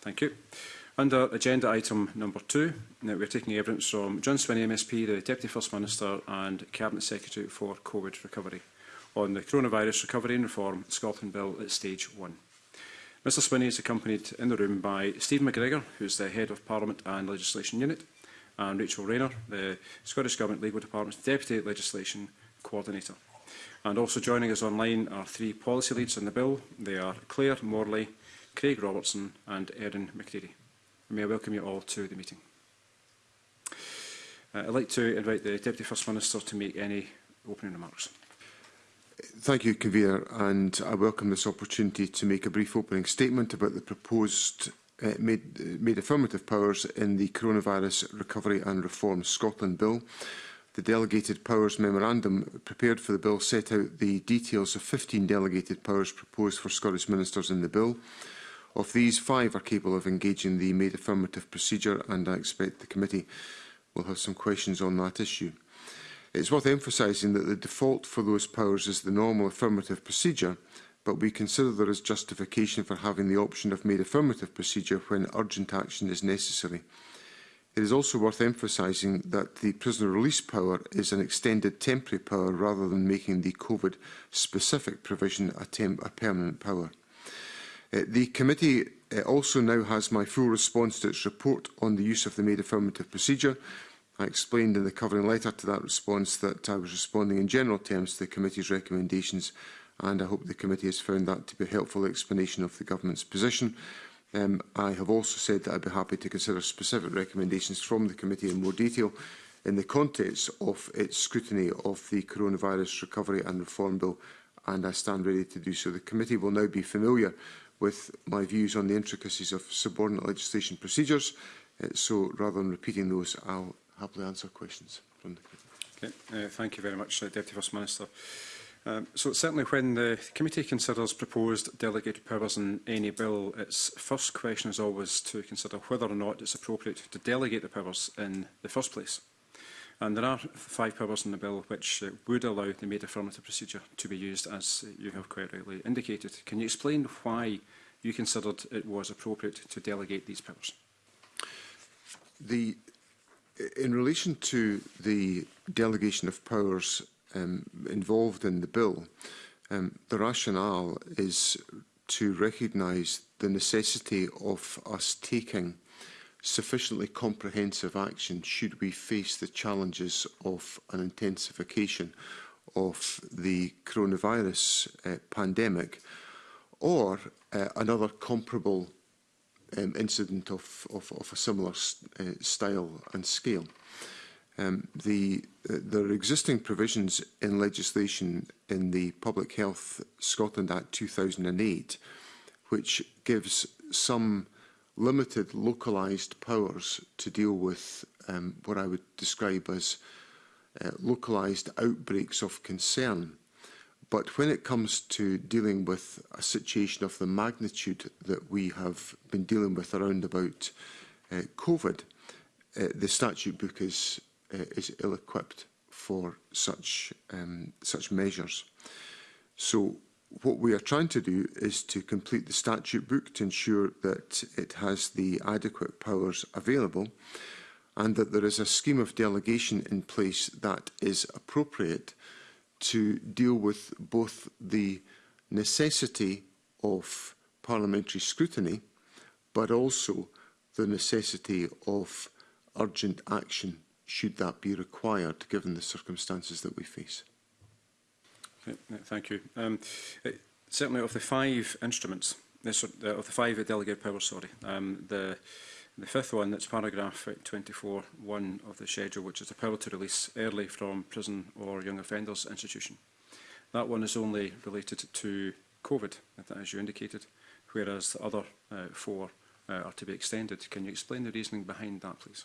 Thank you. Under agenda item number two, now we're taking evidence from John Swinney MSP, the Deputy First Minister and Cabinet Secretary for COVID Recovery on the Coronavirus Recovery and Reform Scotland Bill at Stage 1. Mr Swinney is accompanied in the room by Steve McGregor, who is the Head of Parliament and Legislation Unit, and Rachel Rayner, the Scottish Government Legal Department's Deputy Legislation Coordinator. And also joining us online are three policy leads on the bill. They are Claire Morley, Craig Robertson and Erin McCready. And may I welcome you all to the meeting. Uh, I'd like to invite the Deputy First Minister to make any opening remarks. Thank you, Convener, and I welcome this opportunity to make a brief opening statement about the proposed uh, made, uh, made affirmative powers in the Coronavirus Recovery and Reform Scotland Bill. The Delegated Powers Memorandum prepared for the bill set out the details of 15 delegated powers proposed for Scottish ministers in the bill. Of these, five are capable of engaging the made affirmative procedure, and I expect the committee will have some questions on that issue. It's worth emphasising that the default for those powers is the normal affirmative procedure, but we consider there is justification for having the option of made affirmative procedure when urgent action is necessary. It is also worth emphasising that the prisoner release power is an extended temporary power rather than making the COVID-specific provision a, a permanent power. Uh, the committee uh, also now has my full response to its report on the use of the made affirmative procedure. I explained in the covering letter to that response that I was responding in general terms to the committee's recommendations and I hope the committee has found that to be a helpful explanation of the government's position. Um, I have also said that I'd be happy to consider specific recommendations from the committee in more detail in the context of its scrutiny of the Coronavirus Recovery and Reform Bill, and I stand ready to do so. The committee will now be familiar with my views on the intricacies of subordinate legislation procedures. Uh, so rather than repeating those, I'll happily answer questions from the committee. Okay. Uh, thank you very much, uh, Deputy First Minister. Um, so certainly when the committee considers proposed delegated powers in any bill, its first question is always to consider whether or not it's appropriate to delegate the powers in the first place. And there are five powers in the bill which uh, would allow the made affirmative procedure to be used, as you have quite rightly indicated. Can you explain why you considered it was appropriate to delegate these powers? The, in relation to the delegation of powers um, involved in the bill, um, the rationale is to recognise the necessity of us taking sufficiently comprehensive action should we face the challenges of an intensification of the coronavirus uh, pandemic or uh, another comparable um, incident of, of, of a similar uh, style and scale. Um, the, uh, there are existing provisions in legislation in the Public Health Scotland Act 2008 which gives some uh, limited localized powers to deal with um, what I would describe as uh, localized outbreaks of concern. But when it comes to dealing with a situation of the magnitude that we have been dealing with around about uh, COVID, uh, the statute book is, uh, is ill-equipped for such, um, such measures. So what we are trying to do is to complete the statute book to ensure that it has the adequate powers available and that there is a scheme of delegation in place that is appropriate to deal with both the necessity of parliamentary scrutiny but also the necessity of urgent action should that be required given the circumstances that we face. Thank you. Um, eh, certainly, of the five instruments, this, uh, of the five delegated powers, sorry, um, the, the fifth one, that's paragraph 24.1 of the schedule, which is the power to release early from prison or young offenders institution. That one is only related to COVID, as you indicated, whereas the other uh, four uh, are to be extended. Can you explain the reasoning behind that, please?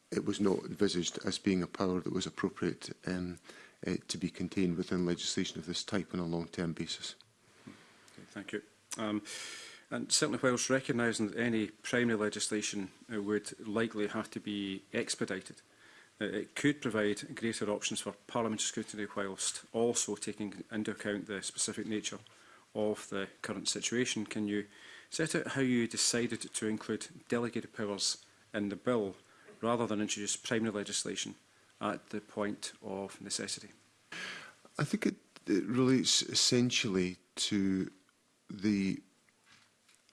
it was not envisaged as being a power that was appropriate um, uh, to be contained within legislation of this type on a long-term basis. Okay, thank you. Um, and certainly whilst recognising that any primary legislation uh, would likely have to be expedited, uh, it could provide greater options for parliamentary scrutiny whilst also taking into account the specific nature of the current situation. Can you set out how you decided to include delegated powers in the bill rather than introduce primary legislation at the point of necessity. I think it, it relates essentially to the,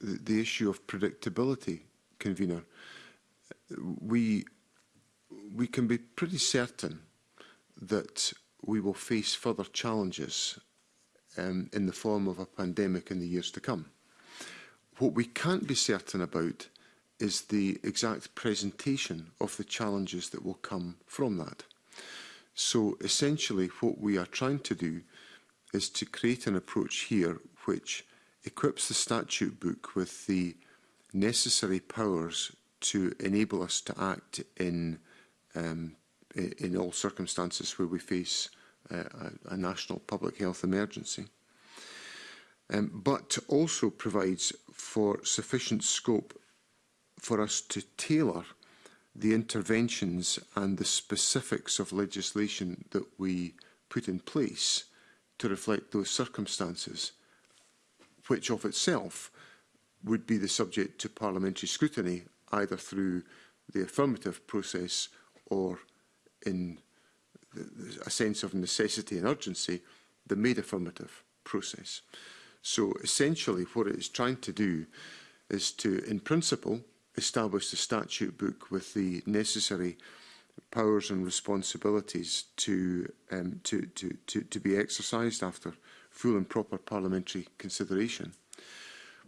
the, issue of predictability, convener. We we can be pretty certain that we will face further challenges um, in the form of a pandemic in the years to come. What we can't be certain about is the exact presentation of the challenges that will come from that. So essentially what we are trying to do is to create an approach here which equips the statute book with the necessary powers to enable us to act in um, in all circumstances where we face uh, a, a national public health emergency. Um, but also provides for sufficient scope for us to tailor the interventions and the specifics of legislation that we put in place to reflect those circumstances, which of itself would be the subject to parliamentary scrutiny, either through the affirmative process or in a sense of necessity and urgency, the made affirmative process. So essentially what it is trying to do is to, in principle, establish the statute book with the necessary powers and responsibilities to, um, to, to, to, to be exercised after full and proper parliamentary consideration,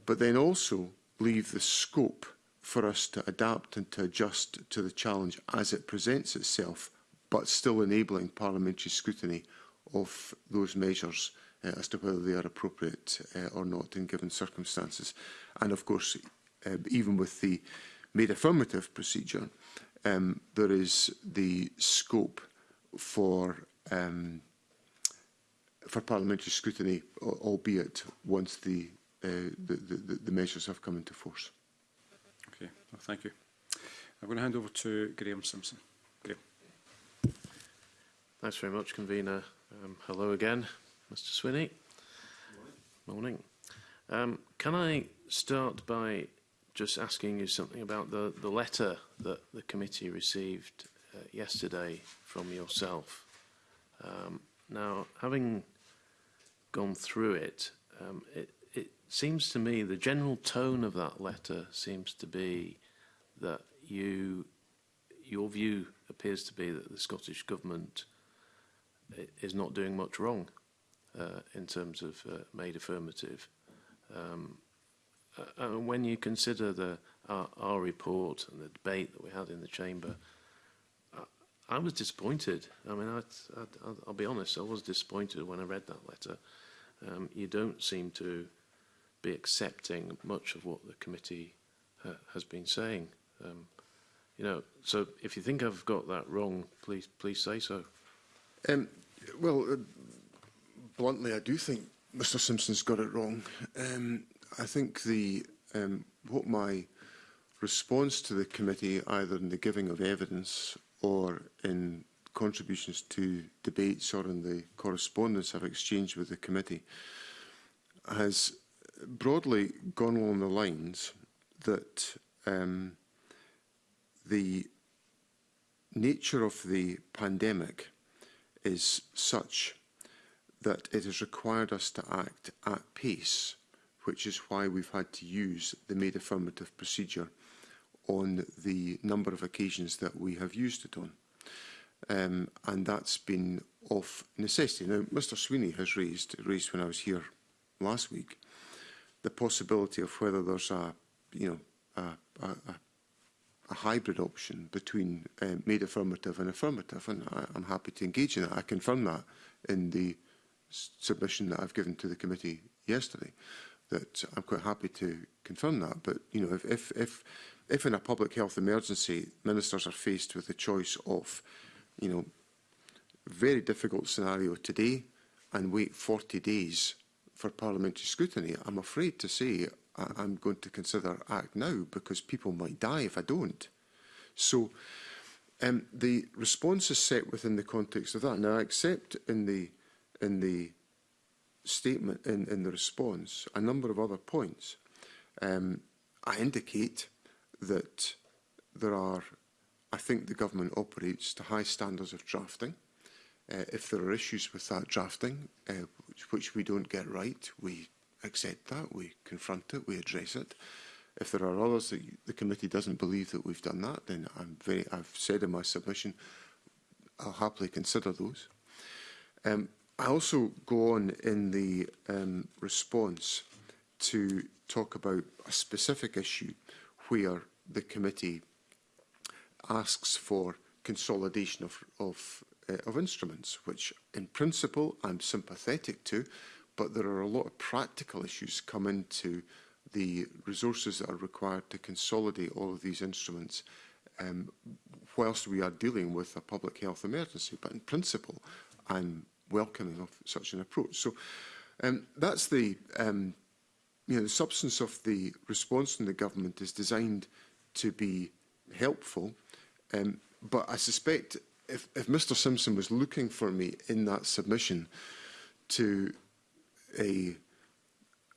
but then also leave the scope for us to adapt and to adjust to the challenge as it presents itself, but still enabling parliamentary scrutiny of those measures uh, as to whether they are appropriate uh, or not in given circumstances. And of course, um, even with the made affirmative procedure, um, there is the scope for um, for parliamentary scrutiny, albeit once the, uh, the, the, the measures have come into force. Okay, well, thank you. I'm going to hand over to Graham Simpson. Graham. Thanks very much, Convener. Um, hello again, Mr Swinney. Morning. Morning. Um, can I start by just asking you something about the, the letter that the committee received uh, yesterday from yourself. Um, now, having gone through it, um, it, it seems to me the general tone of that letter seems to be that you, your view appears to be that the Scottish Government uh, is not doing much wrong uh, in terms of uh, made affirmative. Um, uh, uh, when you consider the our, our report and the debate that we had in the chamber, I was disappointed. I mean, I, I, I'll be honest, I was disappointed when I read that letter. Um, you don't seem to be accepting much of what the committee uh, has been saying. Um, you know, so if you think I've got that wrong, please please say so. Um, well, uh, bluntly, I do think Mr Simpson's got it wrong. Um, I think the um, what my response to the committee, either in the giving of evidence or in contributions to debates or in the correspondence I've exchanged with the committee, has broadly gone along the lines that um, the nature of the pandemic is such that it has required us to act at pace which is why we've had to use the made affirmative procedure on the number of occasions that we have used it on. Um, and that's been of necessity. Now, Mr Sweeney has raised, raised when I was here last week, the possibility of whether there's a, you know, a, a, a hybrid option between um, made affirmative and affirmative, and I, I'm happy to engage in that. I confirm that in the submission that I've given to the committee yesterday that I'm quite happy to confirm that. But you know, if if if, if in a public health emergency, ministers are faced with the choice of, you know, very difficult scenario today, and wait 40 days for parliamentary scrutiny, I'm afraid to say I'm going to consider act now because people might die if I don't. So. Um, the response is set within the context of that. Now, I accept in the in the statement in, in the response a number of other points. Um, I indicate that there are, I think the government operates to high standards of drafting. Uh, if there are issues with that drafting, uh, which, which we don't get right, we accept that, we confront it, we address it. If there are others that the committee doesn't believe that we've done that, then I'm very, I've said in my submission, I'll happily consider those. Um, I also go on in the um, response to talk about a specific issue where the committee asks for consolidation of, of, uh, of instruments, which in principle I'm sympathetic to, but there are a lot of practical issues come into the resources that are required to consolidate all of these instruments um, whilst we are dealing with a public health emergency. But in principle, I'm welcoming of such an approach. So um, that's the, um, you know, the substance of the response from the government is designed to be helpful. Um, but I suspect if, if Mr Simpson was looking for me in that submission to a,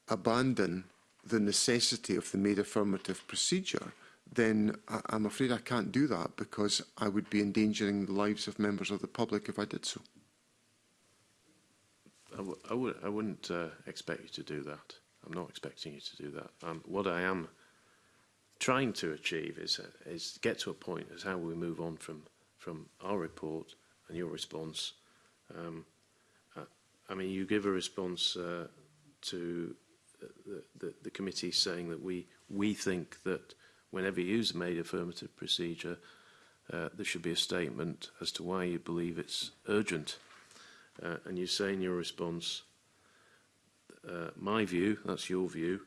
abandon the necessity of the made affirmative procedure, then I, I'm afraid I can't do that because I would be endangering the lives of members of the public if I did so. I w I, w I wouldn't uh, expect you to do that. I'm not expecting you to do that. Um, what I am trying to achieve is, uh, is get to a point as how we move on from, from our report and your response. Um, uh, I mean, you give a response uh, to the, the, the committee saying that we, we think that whenever you use a made affirmative procedure, uh, there should be a statement as to why you believe it's urgent uh, and you say in your response, uh, my view, that's your view,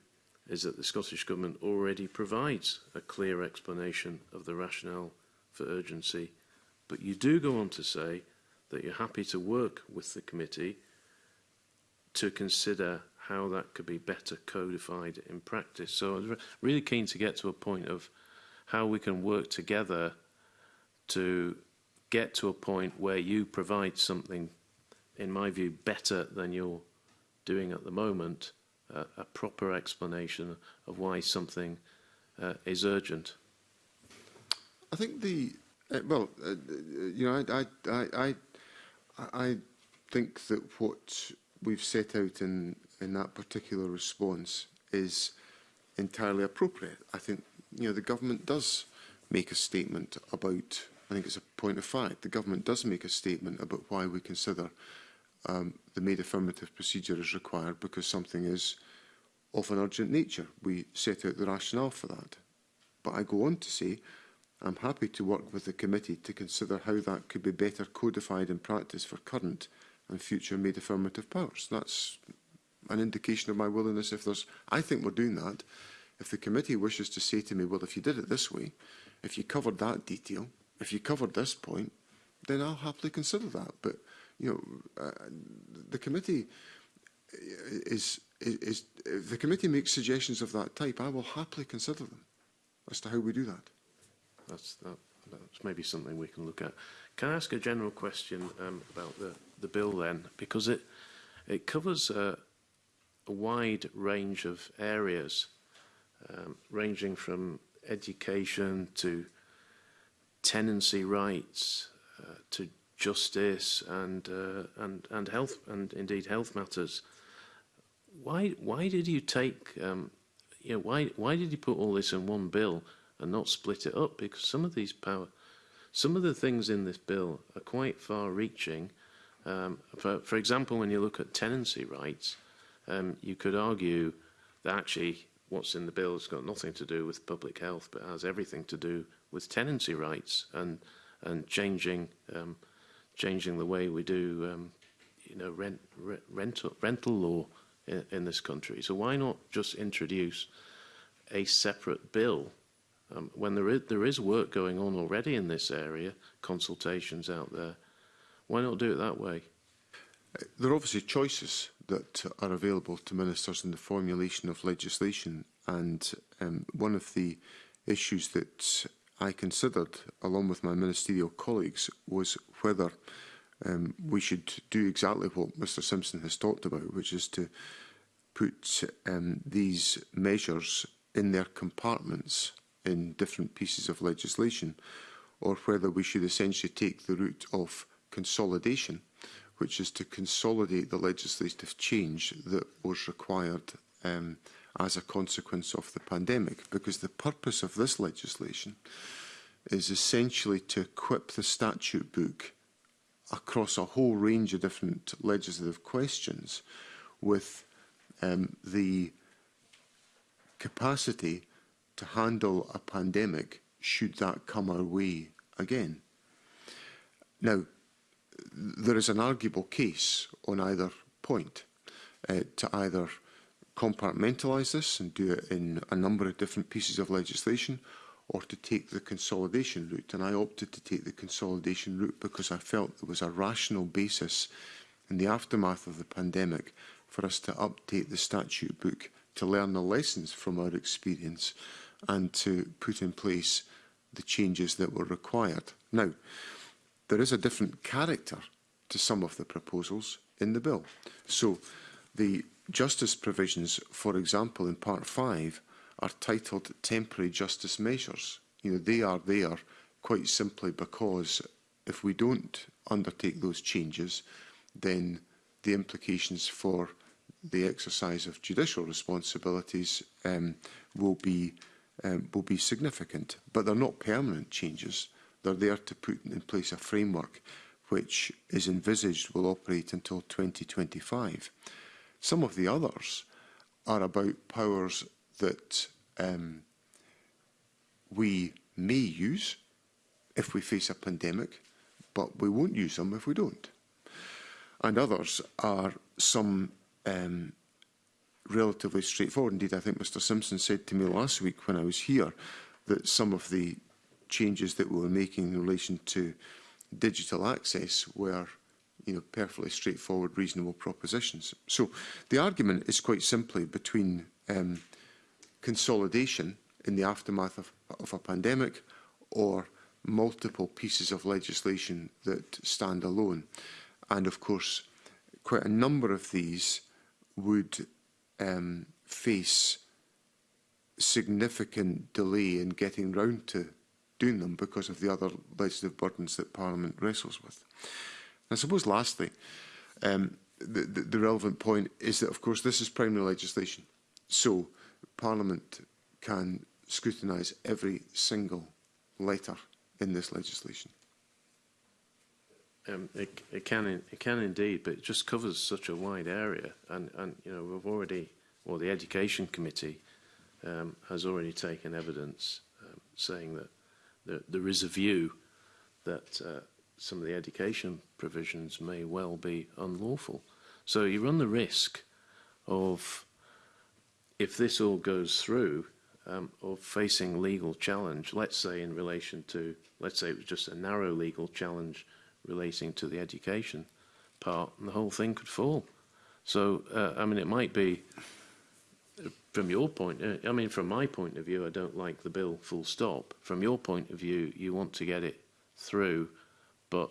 is that the Scottish Government already provides a clear explanation of the rationale for urgency. But you do go on to say that you're happy to work with the committee to consider how that could be better codified in practice. So I'm really keen to get to a point of how we can work together to get to a point where you provide something in my view, better than you're doing at the moment, uh, a proper explanation of why something uh, is urgent? I think the uh, well, uh, uh you know, I, I I I think that what we've set out in in that particular response is entirely appropriate. I think you know the government does make a statement about. I think it's a point of fact. The government does make a statement about why we consider um, the made affirmative procedure is required because something is of an urgent nature. We set out the rationale for that. But I go on to say, I'm happy to work with the committee to consider how that could be better codified in practice for current and future made affirmative powers. That's an indication of my willingness if there's... I think we're doing that. If the committee wishes to say to me, well, if you did it this way, if you covered that detail, if you covered this point, then I'll happily consider that. But you know, uh, the committee is, is, is, if the committee makes suggestions of that type, I will happily consider them as to how we do that. That's, that, that's maybe something we can look at. Can I ask a general question um, about the, the bill then? Because it, it covers a, a wide range of areas, um, ranging from education to tenancy rights uh, to justice and, uh, and, and health, and indeed health matters. Why, why did you take, um, you know, why, why did you put all this in one bill and not split it up? Because some of these power, some of the things in this bill are quite far reaching. Um, for, for example, when you look at tenancy rights, um, you could argue that actually what's in the bill has got nothing to do with public health, but has everything to do with tenancy rights and, and changing um, changing the way we do um, you know, rent, rent, rental, rental law in, in this country. So why not just introduce a separate bill um, when there is, there is work going on already in this area, consultations out there, why not do it that way? There are obviously choices that are available to ministers in the formulation of legislation, and um, one of the issues that I considered, along with my ministerial colleagues, was whether um, we should do exactly what Mr Simpson has talked about, which is to put um, these measures in their compartments in different pieces of legislation, or whether we should essentially take the route of consolidation, which is to consolidate the legislative change that was required um, as a consequence of the pandemic, because the purpose of this legislation is essentially to equip the statute book across a whole range of different legislative questions with um, the capacity to handle a pandemic should that come our way again. Now, there is an arguable case on either point uh, to either compartmentalise this and do it in a number of different pieces of legislation or to take the consolidation route. And I opted to take the consolidation route because I felt there was a rational basis in the aftermath of the pandemic for us to update the statute book to learn the lessons from our experience and to put in place the changes that were required. Now, there is a different character to some of the proposals in the bill. So the Justice provisions, for example, in Part 5, are titled temporary justice measures. You know, they are there quite simply because if we don't undertake those changes, then the implications for the exercise of judicial responsibilities um, will be um, will be significant. But they're not permanent changes. They're there to put in place a framework which is envisaged will operate until 2025. Some of the others are about powers that um, we may use if we face a pandemic, but we won't use them if we don't. And others are some um, relatively straightforward. Indeed, I think Mr Simpson said to me last week when I was here that some of the changes that we were making in relation to digital access were you know, perfectly straightforward, reasonable propositions. So the argument is quite simply between um, consolidation in the aftermath of, of a pandemic or multiple pieces of legislation that stand alone. And of course, quite a number of these would um, face significant delay in getting round to doing them because of the other legislative burdens that Parliament wrestles with. I suppose lastly, um, the, the, the relevant point is that, of course, this is primary legislation. So Parliament can scrutinise every single letter in this legislation. Um, it, it can it can indeed, but it just covers such a wide area, and and you know we've already, or well, the education committee um, has already taken evidence um, saying that there, there is a view that uh, some of the education provisions may well be unlawful. So you run the risk of, if this all goes through, um, of facing legal challenge, let's say in relation to, let's say it was just a narrow legal challenge relating to the education part, and the whole thing could fall. So, uh, I mean, it might be, from your point, uh, I mean, from my point of view, I don't like the bill full stop. From your point of view, you want to get it through But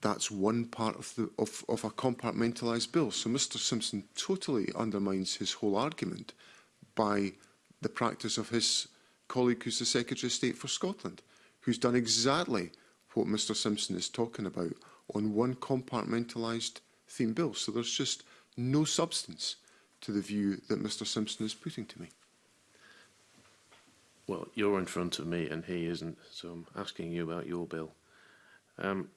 that's one part of, the, of, of a compartmentalized bill. So Mr Simpson totally undermines his whole argument by the practice of his colleague who's the Secretary of State for Scotland, who's done exactly what Mr Simpson is talking about on one compartmentalised theme bill. So there's just no substance to the view that Mr Simpson is putting to me. Well, you're in front of me and he isn't, so I'm asking you about your bill. Um,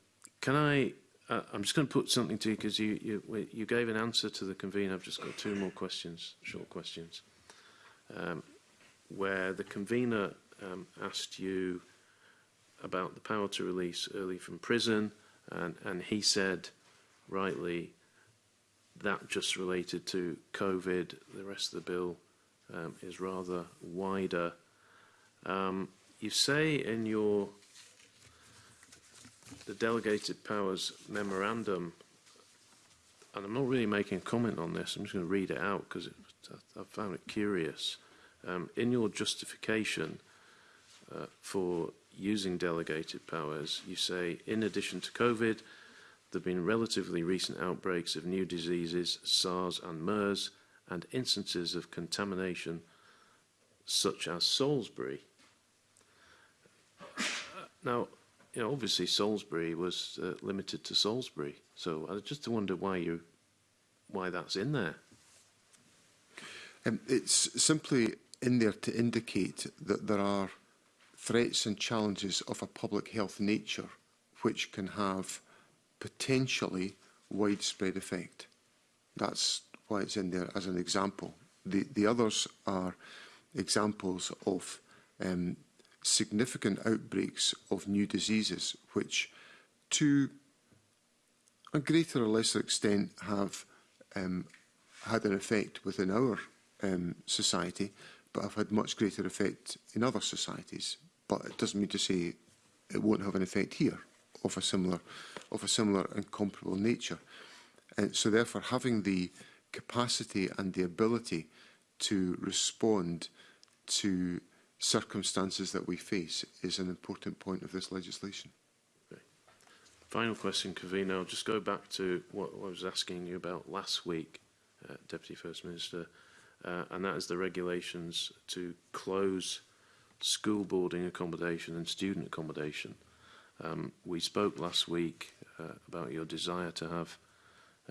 can I... Uh, I'm just going to put something to you because you, you, you gave an answer to the convener. I've just got two more questions, short questions. Um, where the convener um, asked you about the power to release early from prison, and, and he said rightly that just related to COVID. The rest of the bill um, is rather wider. Um, you say in your the delegated powers memorandum, and I'm not really making a comment on this. I'm just going to read it out because I, I found it curious. Um, in your justification uh, for using delegated powers, you say, in addition to COVID, there have been relatively recent outbreaks of new diseases, SARS and MERS, and instances of contamination such as Salisbury. Uh, now, you know, obviously Salisbury was uh, limited to Salisbury, so I just wonder why you, why that's in there. Um, it's simply in there to indicate that there are threats and challenges of a public health nature which can have potentially widespread effect. That's why it's in there as an example. The, the others are examples of um, significant outbreaks of new diseases which to a greater or lesser extent have um, had an effect within our um, society but have had much greater effect in other societies. But it doesn't mean to say it won't have an effect here of a similar, of a similar and comparable nature. And uh, so therefore having the capacity and the ability to respond to circumstances that we face is an important point of this legislation. Okay. Final question, Kavina. I'll just go back to what I was asking you about last week, uh, Deputy First Minister uh, and that is the regulations to close school boarding accommodation and student accommodation. Um, we spoke last week uh, about your desire to have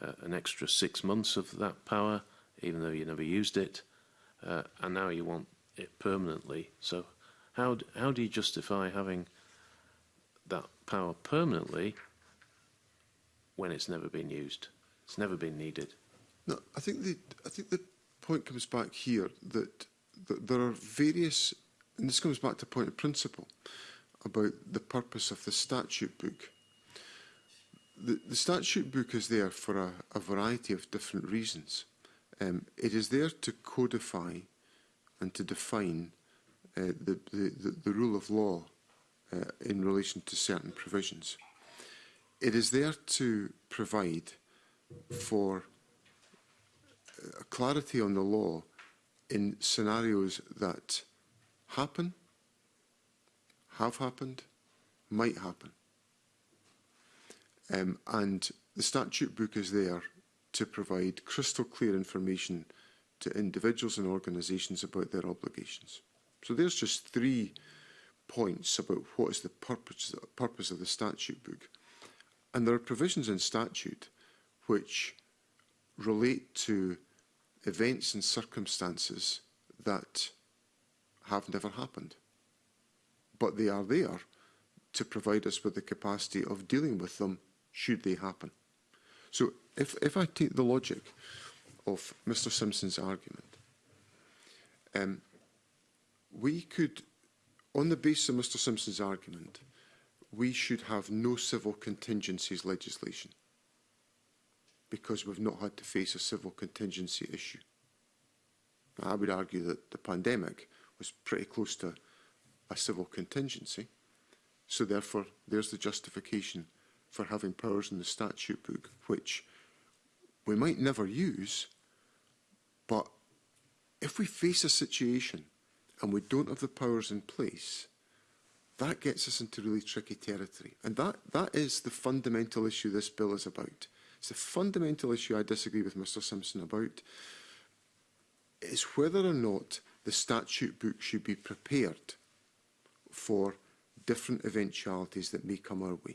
uh, an extra six months of that power, even though you never used it, uh, and now you want it permanently. So how, how do you justify having that power permanently when it's never been used? It's never been needed. No, I think the, I think the point comes back here that, that there are various, and this comes back to point of principle about the purpose of the statute book. The, the statute book is there for a, a variety of different reasons. Um, it is there to codify and to define uh, the, the, the rule of law uh, in relation to certain provisions. It is there to provide for Uh, clarity on the law in scenarios that happen, have happened, might happen. Um, and the statute book is there to provide crystal clear information to individuals and organisations about their obligations. So there's just three points about what is the purpose, purpose of the statute book. And there are provisions in statute which relate to events and circumstances that have never happened. But they are there to provide us with the capacity of dealing with them should they happen. So if, if I take the logic of Mr Simpson's argument, um, we could, on the basis of Mr Simpson's argument, we should have no civil contingencies legislation because we've not had to face a civil contingency issue. I would argue that the pandemic was pretty close to a civil contingency, so therefore there's the justification for having powers in the statute book which we might never use, but if we face a situation and we don't have the powers in place, that gets us into really tricky territory. And that, that is the fundamental issue this bill is about. It's the fundamental issue I disagree with Mr Simpson about, is whether or not the statute book should be prepared for different eventualities that may come our way.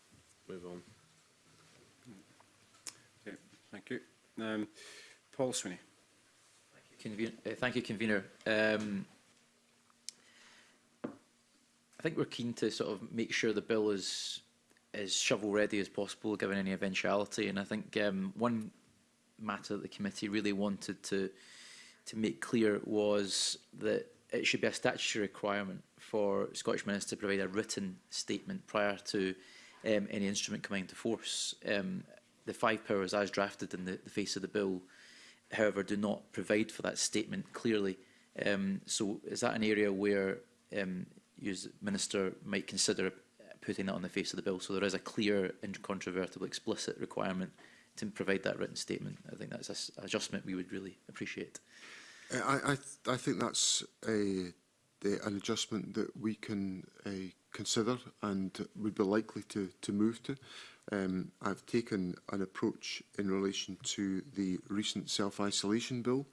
Move on. Okay, thank you. Um, Paul Sweeney. Thank you, Conven uh, thank you Convener. Um, I think we're keen to sort of make sure the bill is as shovel ready as possible given any eventuality and I think um, one matter that the committee really wanted to to make clear was that it should be a statutory requirement for Scottish ministers to provide a written statement prior to um, any instrument coming into force. Um, the five powers as drafted in the, the face of the bill, however, do not provide for that statement clearly. Um, so is that an area where um, you as Minister might consider putting that on the face of the bill so there is a clear, incontrovertible, explicit requirement to provide that written statement. I think that's an adjustment we would really appreciate. Uh, I, I, th I think that's a, uh, a, an adjustment that we can a, uh, consider and would be likely to, to move to. Um, I've taken an approach in relation to the recent self-isolation bill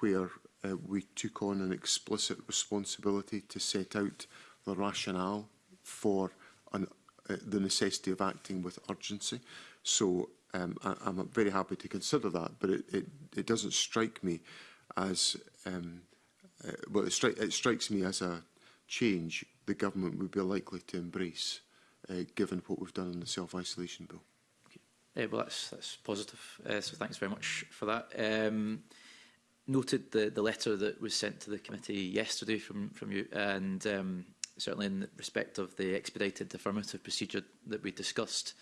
where uh, we took on an explicit responsibility to set out the rationale for an, uh, the necessity of acting with urgency. So um, I, I'm very happy to consider that, but it, it, it doesn't strike me as, um, uh, well, it, stri it strikes me as a change the government would be likely to embrace, uh, given what we've done in the self-isolation bill. Okay. Uh, well, that's, that's positive, uh, so thanks very much for that. Um, noted the, the letter that was sent to the committee yesterday from, from you, and um, certainly in respect of the expedited affirmative procedure that we discussed, uh,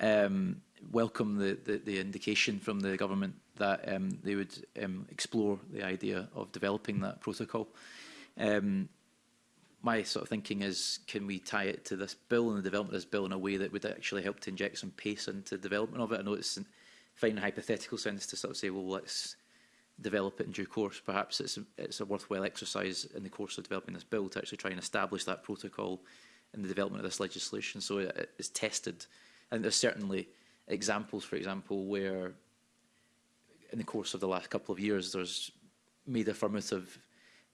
um, welcome the, the, the indication from the government that um, they would um, explore the idea of developing that protocol. Um, my sort of thinking is, can we tie it to this bill and the development of this bill in a way that would actually help to inject some pace into development of it? I know it's fine hypothetical sense to sort of say, well, let's develop it in due course. Perhaps it's a, it's a worthwhile exercise in the course of developing this bill to actually try and establish that protocol in the development of this legislation so it, it's tested And there's certainly examples, for example, where in the course of the last couple of years, there's made affirmative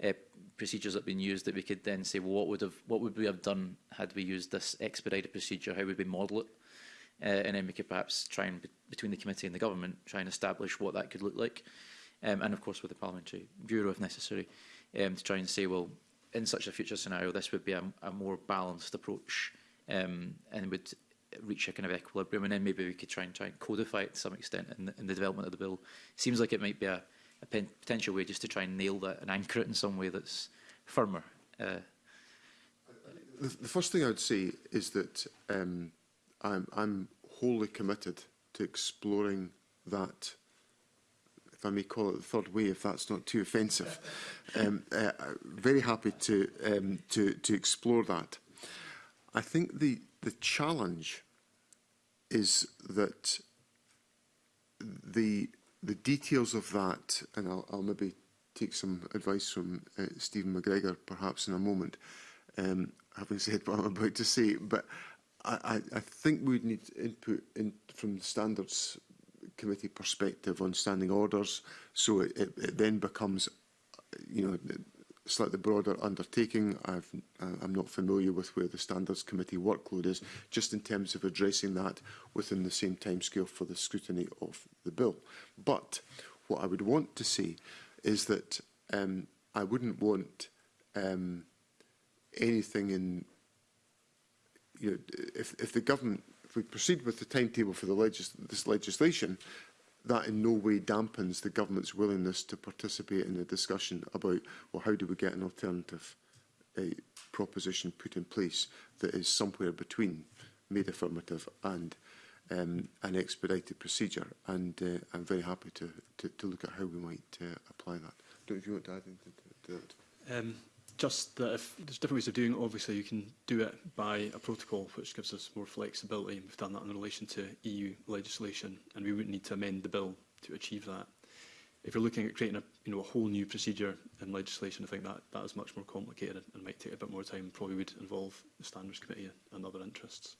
uh, procedures that have been used that we could then say, well, what would have, what would we have done had we used this expedited procedure? How would we model it? Uh, and then we could perhaps try and, between the committee and the government, try and establish what that could look like. Um, and of course with the Parliamentary Bureau if necessary, um, to try and say, well, in such a future scenario, this would be a, a more balanced approach um, and would reach a kind of equilibrium, and then maybe we could try and try and codify it to some extent in the, in the development of the bill. Seems like it might be a, a potential way just to try and nail that and anchor it in some way that's firmer. Uh, the, the first thing I would say is that um, I'm, I'm wholly committed to exploring that if I may call it the third way, if that's not too offensive. Um, uh, very happy to, um, to, to explore that. I think the, the challenge is that the, the details of that, and I'll, I'll maybe take some advice from uh, Stephen McGregor perhaps in a moment, um, having said what I'm about to say, but I, I, I think we'd need input in, from the standards committee perspective on standing orders, so it, it, it then becomes, you know, slightly broader undertaking. I've, uh, I'm not familiar with where the Standards Committee workload is, just in terms of addressing that within the same timescale for the scrutiny of the bill. But what I would want to see is that um, I wouldn't want um, anything in, you know, if, if the government, if we proceed with the timetable for the legis this legislation, that in no way dampens the government's willingness to participate in the discussion about, well, how do we get an alternative uh, proposition put in place that is somewhere between made affirmative and um, an expedited procedure. And uh, I'm very happy to, to, to look at how we might uh, apply that. I don't know if you want to add anything to, to that. Um, just that if there's different ways of doing it, obviously you can do it by a protocol which gives us more flexibility. We've done that in relation to EU legislation and we wouldn't need to amend the bill to achieve that. If you're looking at creating a, you know, a whole new procedure in legislation, I think that, that is much more complicated and might take a bit more time and probably would involve the Standards Committee and other interests.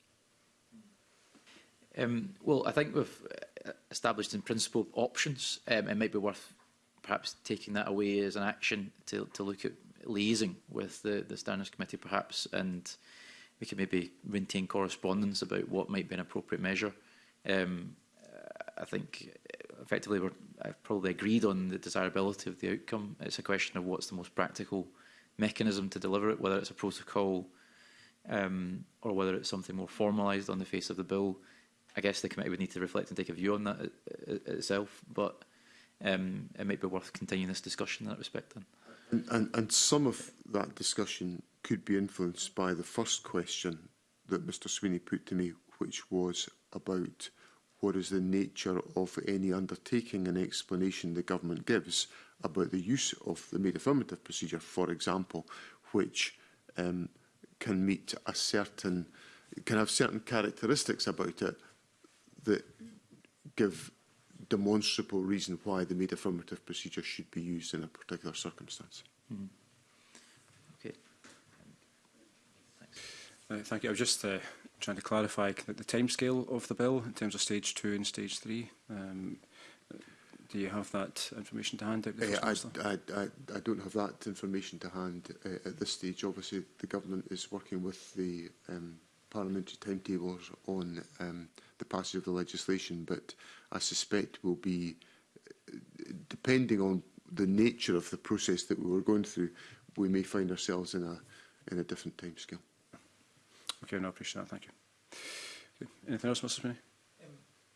Um, well, I think we've uh, established in principle options. Um, it might be worth perhaps taking that away as an action to, to look at liaising with the, the standards committee perhaps and we could maybe maintain correspondence about what might be an appropriate measure. Um, I think effectively we're I've probably agreed on the desirability of the outcome. It's a question of what's the most practical mechanism to deliver it, whether it's a protocol um, or whether it's something more formalised on the face of the bill. I guess the committee would need to reflect and take a view on that uh, uh, itself, but um, it might be worth continuing this discussion in that respect then. And, and, and some of that discussion could be influenced by the first question that Mr Sweeney put to me, which was about what is the nature of any undertaking and explanation the government gives about the use of the made affirmative procedure, for example, which um, can meet a certain, can have certain characteristics about it that give demonstrable reason why the made affirmative procedure should be used in a particular circumstance. Mm -hmm. okay. uh, thank you. I was just uh, trying to clarify the, the scale of the bill in terms of stage two and stage three. Um, do you have that information to hand? Uh, I, I, I, I don't have that information to hand uh, at this stage. Obviously, the government is working with the um, parliamentary timetables on um, the passage of the legislation, but I suspect will be, uh, depending on the nature of the process that we were going through, we may find ourselves in a, in a different time scale. Okay, no, I appreciate that. Thank you. Okay. Anything else, Mr. Spinney? Um,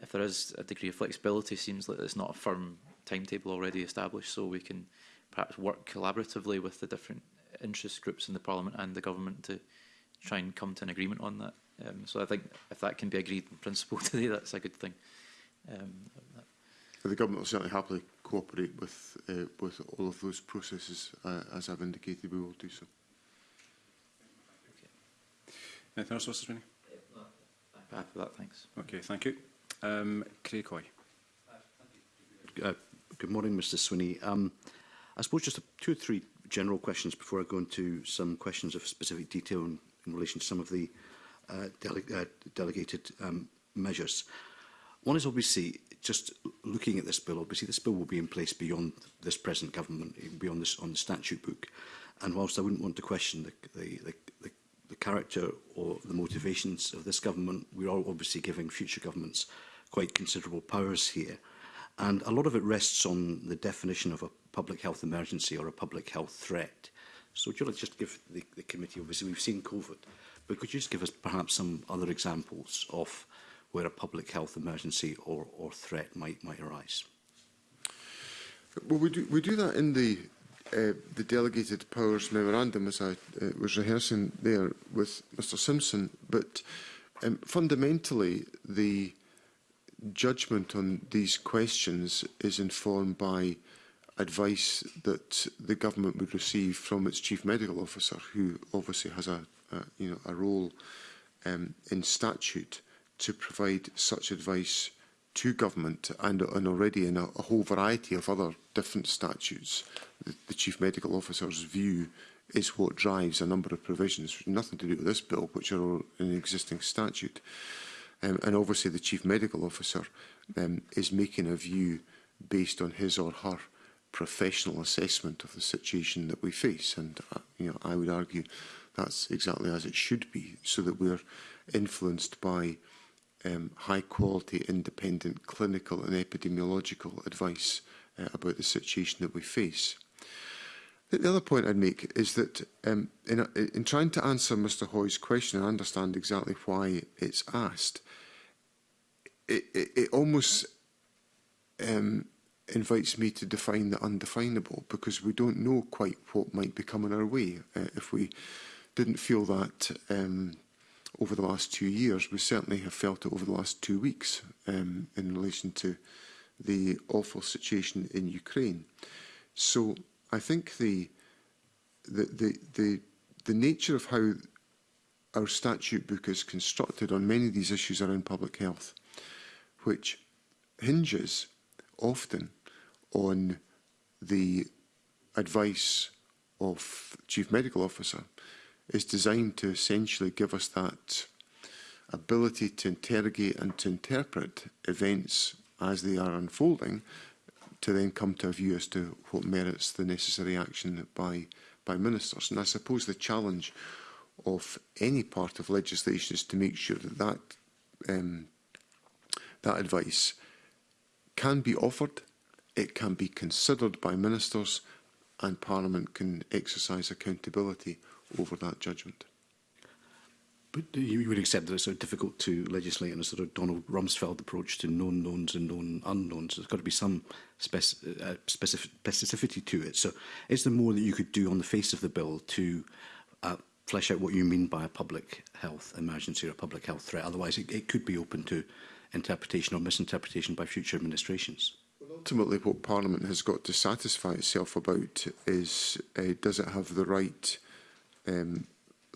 if there is a degree of flexibility, seems like it's not a firm timetable already established. So we can perhaps work collaboratively with the different interest groups in the parliament and the government to try and come to an agreement on that. Um, so I think if that can be agreed in principle today, that's a good thing. Um, the government will certainly happily cooperate with uh, with all of those processes. Uh, as I've indicated, we will do so. Okay. Anything else, Mr. Sweeney? Uh, for that, thanks. Okay, thank you. Um, Craig Coy. Uh, good morning, Mr. Swinney. Um, I suppose just a, two or three general questions before I go into some questions of specific detail in, in relation to some of the uh, dele uh, delegated um, measures. Uh, One is obviously just looking at this bill, obviously this bill will be in place beyond this present government, beyond this on the statute book. And whilst I wouldn't want to question the, the, the, the, the character or the motivations of this government, we are obviously giving future governments quite considerable powers here. And a lot of it rests on the definition of a public health emergency or a public health threat. So do you like just give the, the committee, obviously we've seen COVID, but could you just give us perhaps some other examples of where a public health emergency or, or threat might, might arise. Well, we do, we do that in the uh, the delegated powers memorandum, as I uh, was rehearsing there with Mr Simpson, but um, fundamentally the judgment on these questions is informed by advice that the government would receive from its chief medical officer, who obviously has a, a you know a role um, in statute to provide such advice to government and, and already in a, a whole variety of other different statutes, the, the chief medical officer's view is what drives a number of provisions, nothing to do with this bill, which are in an existing statute. Um, and obviously the chief medical officer um, is making a view based on his or her professional assessment of the situation that we face. And uh, you know, I would argue that's exactly as it should be, so that we're influenced by um, high quality, independent clinical and epidemiological advice uh, about the situation that we face. The other point I'd make is that um, in, in trying to answer Mr Hoy's question and understand exactly why it's asked, it, it, it almost um, invites me to define the undefinable because we don't know quite what might be coming our way. Uh, if we didn't feel that um, over the last two years. We certainly have felt it over the last two weeks um, in relation to the awful situation in Ukraine. So I think the the the the, the nature of how our statute book is constructed on many of these issues around public health, which hinges often on the advice of chief medical officer is designed to essentially give us that ability to interrogate and to interpret events as they are unfolding to then come to a view as to what merits the necessary action by by ministers. And I suppose the challenge of any part of legislation is to make sure that that, um, that advice can be offered, it can be considered by ministers, and Parliament can exercise accountability over that judgment. But uh, you would accept that it's so difficult to legislate in a sort of Donald Rumsfeld approach to known knowns and known unknowns. There's got to be some spec uh, specific specificity to it. So is there more that you could do on the face of the bill to uh, flesh out what you mean by a public health emergency or a public health threat? Otherwise, it, it could be open to interpretation or misinterpretation by future administrations. Well, ultimately, what Parliament has got to satisfy itself about is uh, does it have the right um,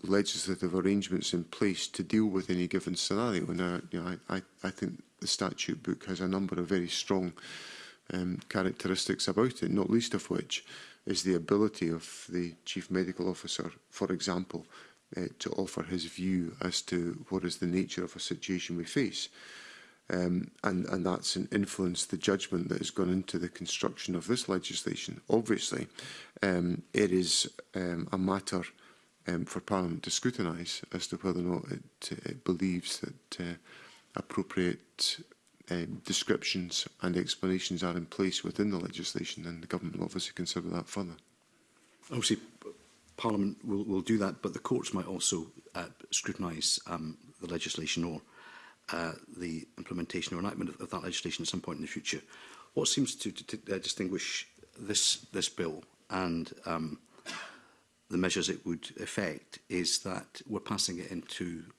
legislative arrangements in place to deal with any given scenario. And I, you know, I, I think the statute book has a number of very strong um, characteristics about it, not least of which is the ability of the chief medical officer, for example, uh, to offer his view as to what is the nature of a situation we face. Um, and, and that's an influence the judgment that has gone into the construction of this legislation. Obviously, um, it is um, a matter um, for Parliament to scrutinise as to whether or not it, it believes that uh, appropriate um, descriptions and explanations are in place within the legislation, and the government will obviously consider that further. Obviously, Parliament will, will do that, but the courts might also uh, scrutinise um, the legislation or uh, the implementation or enactment of, of that legislation at some point in the future. What seems to, to, to uh, distinguish this this bill and um, the measures it would affect is that we're passing it into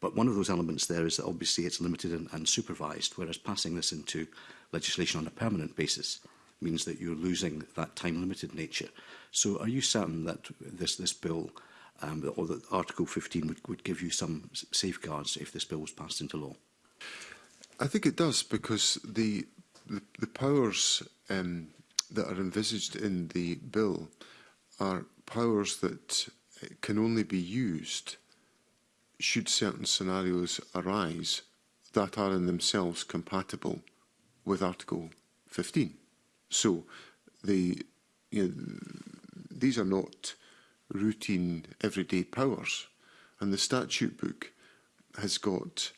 But one of those elements there is that obviously it's limited and, and supervised, whereas passing this into legislation on a permanent basis means that you're losing that time-limited nature. So are you certain that this, this bill um, or that Article 15 would, would give you some safeguards if this bill was passed into law? I think it does because the, the, the powers um, that are envisaged in the bill are powers that uh, can only be used should certain scenarios arise that are in themselves compatible with Article 15. So the, you know, these are not routine everyday powers and the statute book has got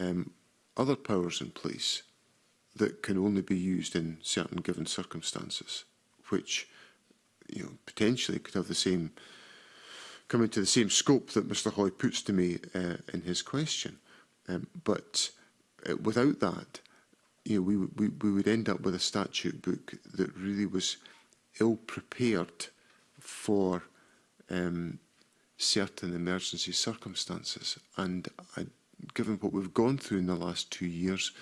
um, other powers in place that can only be used in certain given circumstances, which you know, potentially could have the same coming to the same scope that Mr Hoy puts to me uh, in his question. Um, but uh, without that, you know, we, we, we would end up with a statute book that really was ill prepared for um, certain emergency circumstances. And I, given what we've gone through in the last two years,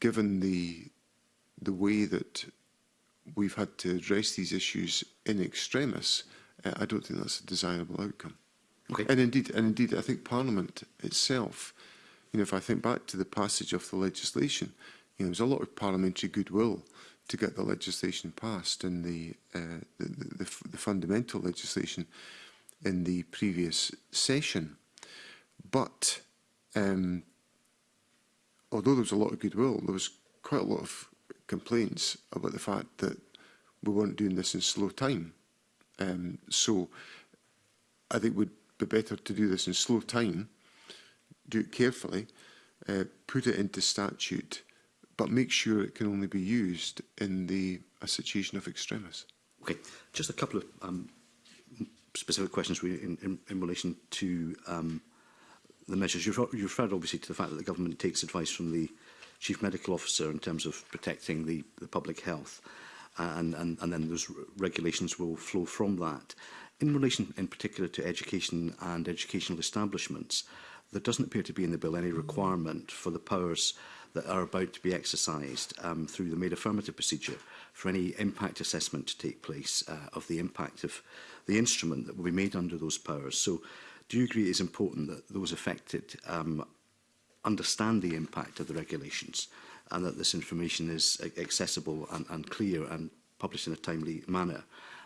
given the the way that we've had to address these issues in extremis, I don't think that's a desirable outcome. Okay. And indeed, and indeed, I think Parliament itself, you know, if I think back to the passage of the legislation, you know, there was a lot of parliamentary goodwill to get the legislation passed and the, uh, the, the, the fundamental legislation in the previous session. But um, although there was a lot of goodwill, there was quite a lot of complaints about the fact that we weren't doing this in slow time. Um, so I think it would be better to do this in slow time, do it carefully, uh, put it into statute, but make sure it can only be used in the a situation of extremis. Okay, just a couple of um, specific questions in, in, in relation to um, the measures. You've, you've referred obviously to the fact that the government takes advice from the chief medical officer in terms of protecting the, the public health and, and, and then those regulations will flow from that. In relation in particular to education and educational establishments, there doesn't appear to be in the bill any requirement for the powers that are about to be exercised um, through the made affirmative procedure for any impact assessment to take place uh, of the impact of the instrument that will be made under those powers. So do you agree it's is important that those affected um, understand the impact of the regulations and that this information is accessible and, and clear and published in a timely manner?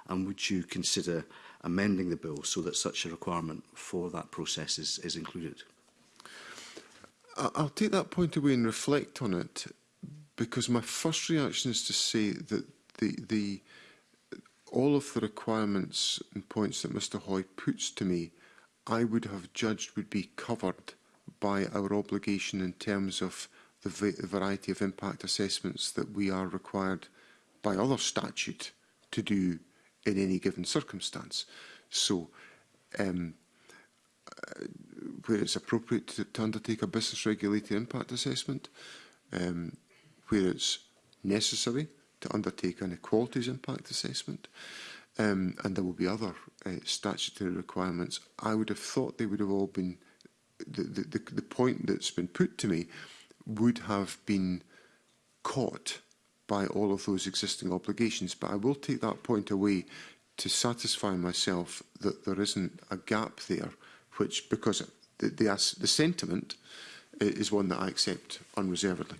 And would you consider amending the bill so that such a requirement for that process is, is included? I'll take that point away and reflect on it because my first reaction is to say that the, the, all of the requirements and points that Mr Hoy puts to me, I would have judged would be covered by our obligation in terms of the, variety of impact assessments that we are required by other statute to do in any given circumstance. So, um, uh, where it's appropriate to, to undertake a business regulated impact assessment, um, where it's necessary to undertake an equalities impact assessment, um, and there will be other uh, statutory requirements. I would have thought they would have all been the, the, the point that's been put to me would have been caught by all of those existing obligations. But I will take that point away to satisfy myself that there isn't a gap there, which, because the, the, the sentiment uh, is one that I accept unreservedly.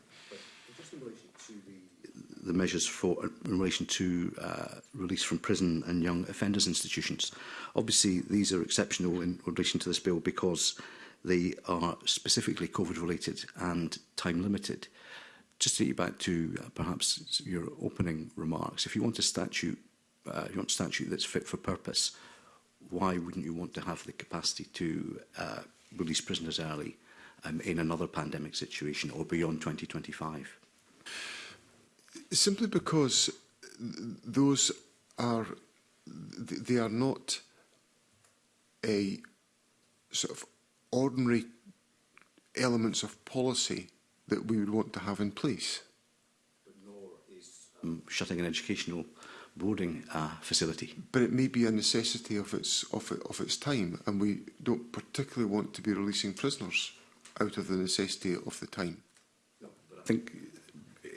The measures for uh, in relation to uh, release from prison and young offenders institutions. Obviously, these are exceptional in relation to this bill because They are specifically COVID-related and time-limited. Just to get you back to uh, perhaps your opening remarks, if you want a statute, uh, you want a statute that's fit for purpose, why wouldn't you want to have the capacity to uh, release prisoners early um, in another pandemic situation or beyond 2025? Simply because those are they are not a sort of ordinary elements of policy that we would want to have in place. But nor is um, shutting an educational boarding uh, facility. But it may be a necessity of its, of, of its time, and we don't particularly want to be releasing prisoners out of the necessity of the time. No, but I think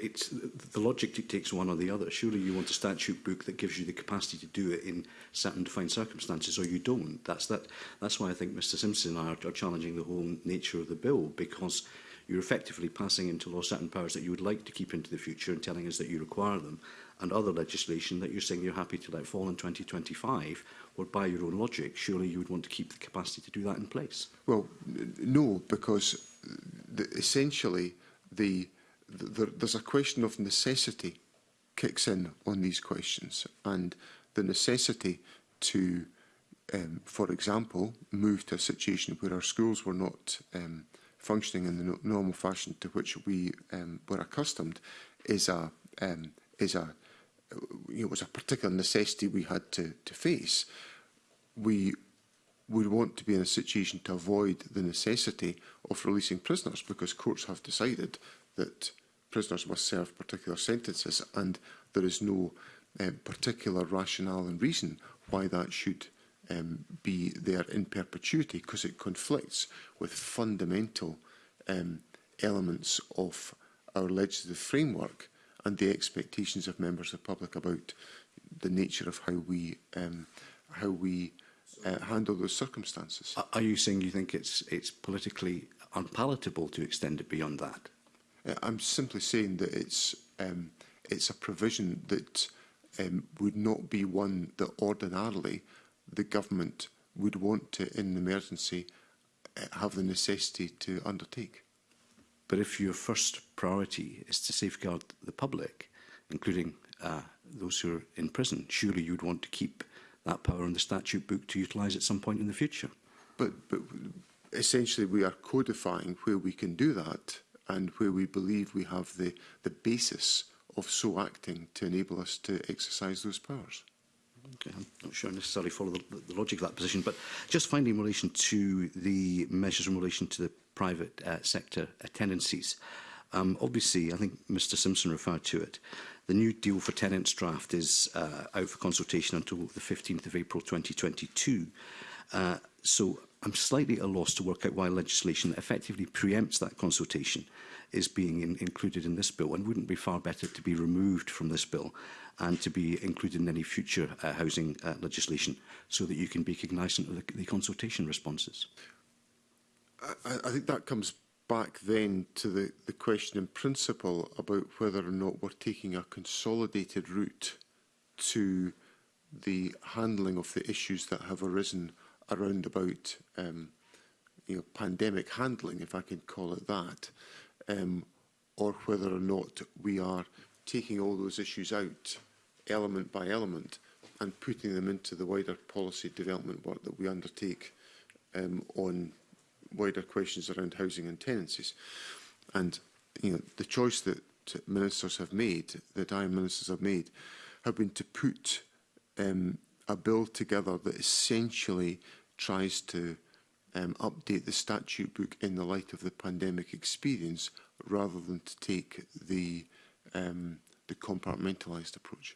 it's the logic dictates one or the other. Surely you want a statute book that gives you the capacity to do it in certain defined circumstances, or you don't. That's that. That's why I think Mr. Simpson and I are, are challenging the whole nature of the bill because you're effectively passing into law certain powers that you would like to keep into the future and telling us that you require them, and other legislation that you're saying you're happy to let fall in 2025, or by your own logic, surely you would want to keep the capacity to do that in place. Well, no, because the, essentially the there, there's a question of necessity kicks in on these questions and the necessity to, um, for example, move to a situation where our schools were not um, functioning in the no normal fashion to which we um, were accustomed is a um, is a you know, was a particular necessity we had to, to face. We would want to be in a situation to avoid the necessity of releasing prisoners because courts have decided that prisoners must serve particular sentences and there is no uh, particular rationale and reason why that should um, be there in perpetuity because it conflicts with fundamental um, elements of our legislative framework and the expectations of members of the public about the nature of how we um, how we uh, handle those circumstances. Are you saying you think it's it's politically unpalatable to extend it beyond that? Uh, I'm simply saying that it's um, it's a provision that um, would not be one that ordinarily the government would want to, in an emergency, uh, have the necessity to undertake. But if your first priority is to safeguard the public, including uh, those who are in prison, surely you'd want to keep that power in the statute book to utilise at some point in the future. But, but essentially we are codifying where we can do that and where we believe we have the, the basis of so acting to enable us to exercise those powers. Okay, I'm not sure I necessarily follow the, the logic of that position, but just finally in relation to the measures in relation to the private uh, sector uh, tenancies, um, obviously I think Mr Simpson referred to it, the new deal for tenants draft is uh, out for consultation until the 15th of April 2022. Uh, so I'm slightly at a loss to work out why legislation that effectively preempts that consultation is being in, included in this bill and wouldn't be far better to be removed from this bill and to be included in any future uh, housing uh, legislation so that you can be cognizant of the, the consultation responses. I, I think that comes back then to the, the question in principle about whether or not we're taking a consolidated route to the handling of the issues that have arisen around about um, you know, pandemic handling, if I can call it that, um, or whether or not we are taking all those issues out element by element and putting them into the wider policy development work that we undertake um, on wider questions around housing and tenancies. And you know, the choice that ministers have made, that I and ministers have made, have been to put um, a bill together that essentially tries to um, update the statute book in the light of the pandemic experience rather than to take the, um, the compartmentalised approach.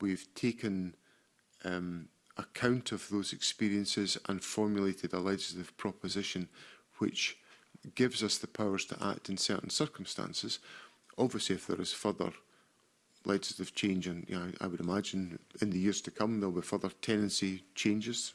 we've taken um, account of those experiences and formulated a legislative proposition which gives us the powers to act in certain circumstances. Obviously, if there is further legislative change, and you know, I would imagine in the years to come there'll be further tenancy changes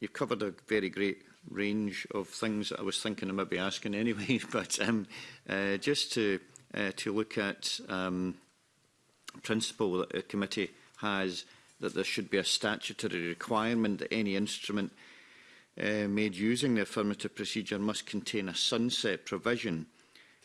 you've covered a very great range of things that I was thinking of maybe asking anyway, but um, uh, just to uh, to look at um, principle that the committee has that there should be a statutory requirement that any instrument uh, made using the affirmative procedure must contain a sunset provision.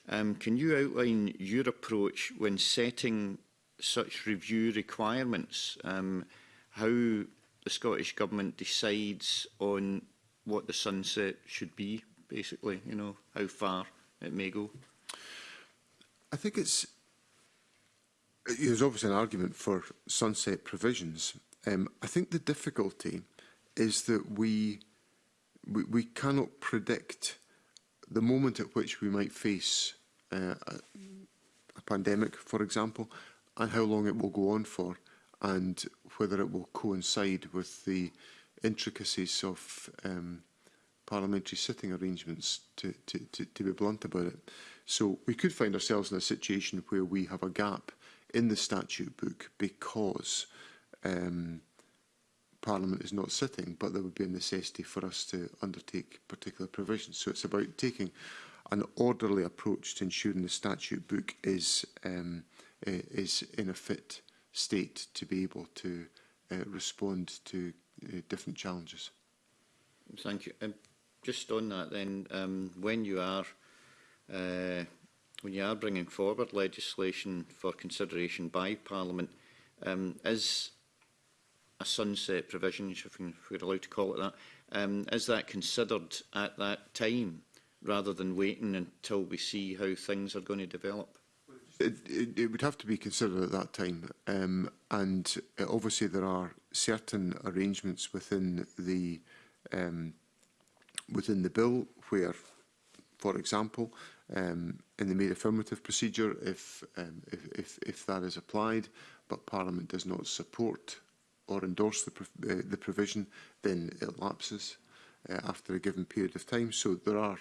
Um, can you outline your approach when setting such review requirements? Um, how the Scottish Government decides on what the sunset should be, basically, you know, how far it may go? I think it's there's obviously an argument for sunset provisions. Um, I think the difficulty is that we, we, we cannot predict the moment at which we might face uh, a, a pandemic, for example, and how long it will go on for, and whether it will coincide with the intricacies of um, parliamentary sitting arrangements, to, to, to, to be blunt about it. So we could find ourselves in a situation where we have a gap in the statute book because um, Parliament is not sitting, but there would be a necessity for us to undertake particular provisions. So it's about taking an orderly approach to ensuring the statute book is um, is in a fit state to be able to uh, respond to uh, different challenges. Thank you. Um, just on that then, um, when you are uh, when you are bringing forward legislation for consideration by Parliament, um, is a sunset provision, if we're allowed to call it that, um, is that considered at that time rather than waiting until we see how things are going to develop? It, it, it would have to be considered at that time, um, and uh, obviously there are certain arrangements within the um, within the bill where, for example, um, in the mere affirmative procedure if, um, if, if, if that is applied, but Parliament does not support or endorse the, prov uh, the provision, then it lapses uh, after a given period of time. So there are,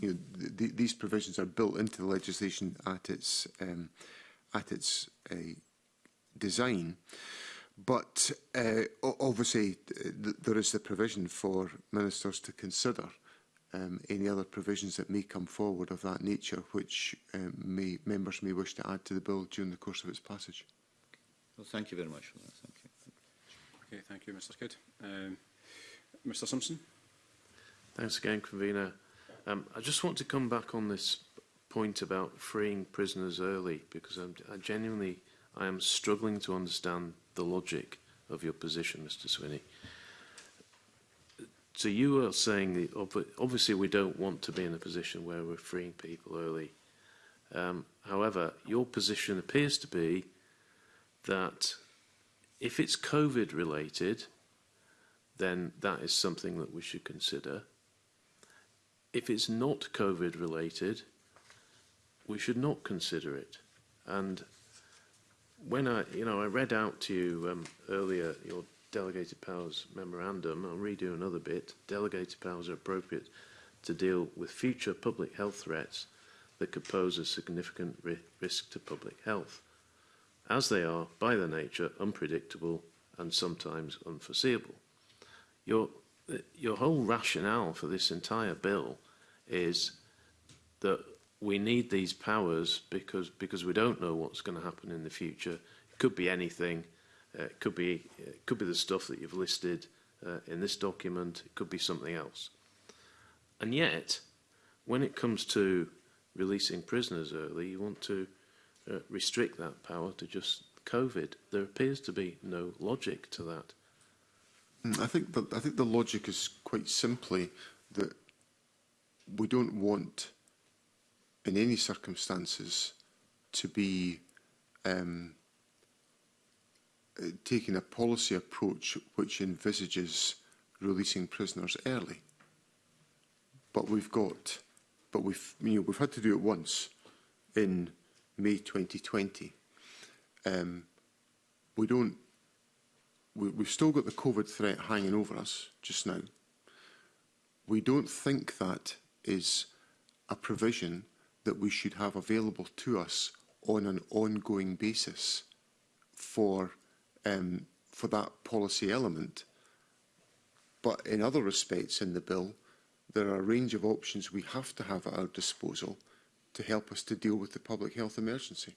you know, th these provisions are built into the legislation at its, um, at its uh, design. But uh, obviously, th there is the provision for ministers to consider uh, um, any other provisions that may come forward of that nature which um, may, members may wish to add to the bill during the course of its passage. Well, thank you very much for that. Thank you. Okay, thank you, Mr Kidd. Um, Mr Simpson. Thanks again, Convener. Um, I just want to come back on this point about freeing prisoners early because I'm, I genuinely I am struggling to understand the logic of your position, Mr Swinney. So you are saying that obviously we don't want to be in a position where we're freeing people early. Um, however, your position appears to be that if it's COVID related, then that is something that we should consider. If it's not COVID related, we should not consider it. And when I, you know, I read out to you um, earlier your delegated powers memorandum, I'll redo another bit, delegated powers are appropriate to deal with future public health threats that could pose a significant ri risk to public health, as they are, by their nature, unpredictable and sometimes unforeseeable. Your, your whole rationale for this entire bill is that we need these powers because, because we don't know what's going to happen in the future. It could be anything it uh, could be it uh, could be the stuff that you've listed uh, in this document. It could be something else. And yet, when it comes to releasing prisoners early, you want to uh, restrict that power to just COVID. There appears to be no logic to that. Mm, I think that I think the logic is quite simply that we don't want, in any circumstances, to be um, Uh, taking a policy approach which envisages releasing prisoners early. But we've got, but we've, you know, we've had to do it once in May 2020. Um, we don't, we, we've still got the COVID threat hanging over us just now. We don't think that is a provision that we should have available to us on an ongoing basis for um, for that policy element. But in other respects in the bill, there are a range of options we have to have at our disposal to help us to deal with the public health emergency.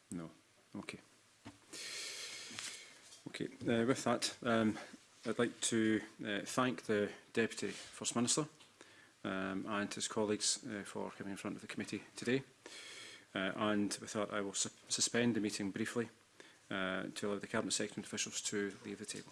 No. Okay. Okay. Uh, with that, um, I'd like to uh, thank the Deputy First Minister um, and his colleagues uh, for coming in front of the committee today. Uh, and we thought I will su suspend the meeting briefly uh, to allow the Cabinet Secretary and officials to leave the table.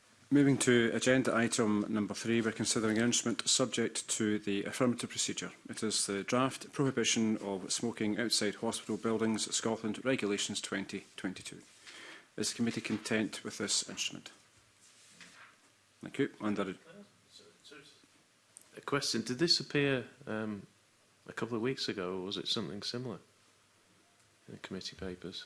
Moving to agenda item number three, we're considering an instrument subject to the affirmative procedure. It is the draft prohibition of smoking outside hospital buildings, Scotland Regulations 2022. Is the committee content with this instrument? Thank you. Under a question, did this appear um, a couple of weeks ago or was it something similar in the committee papers?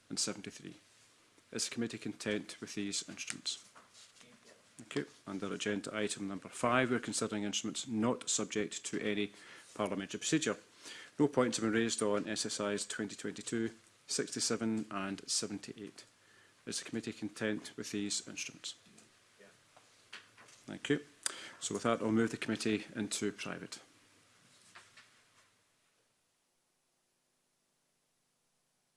and 73. Is the committee content with these instruments? Thank you. Under agenda item number five, we're considering instruments not subject to any parliamentary procedure. No points have been raised on SSIs 2022, 67 and 78. Is the committee content with these instruments? Yeah. Thank you. So with that, I'll move the committee into private.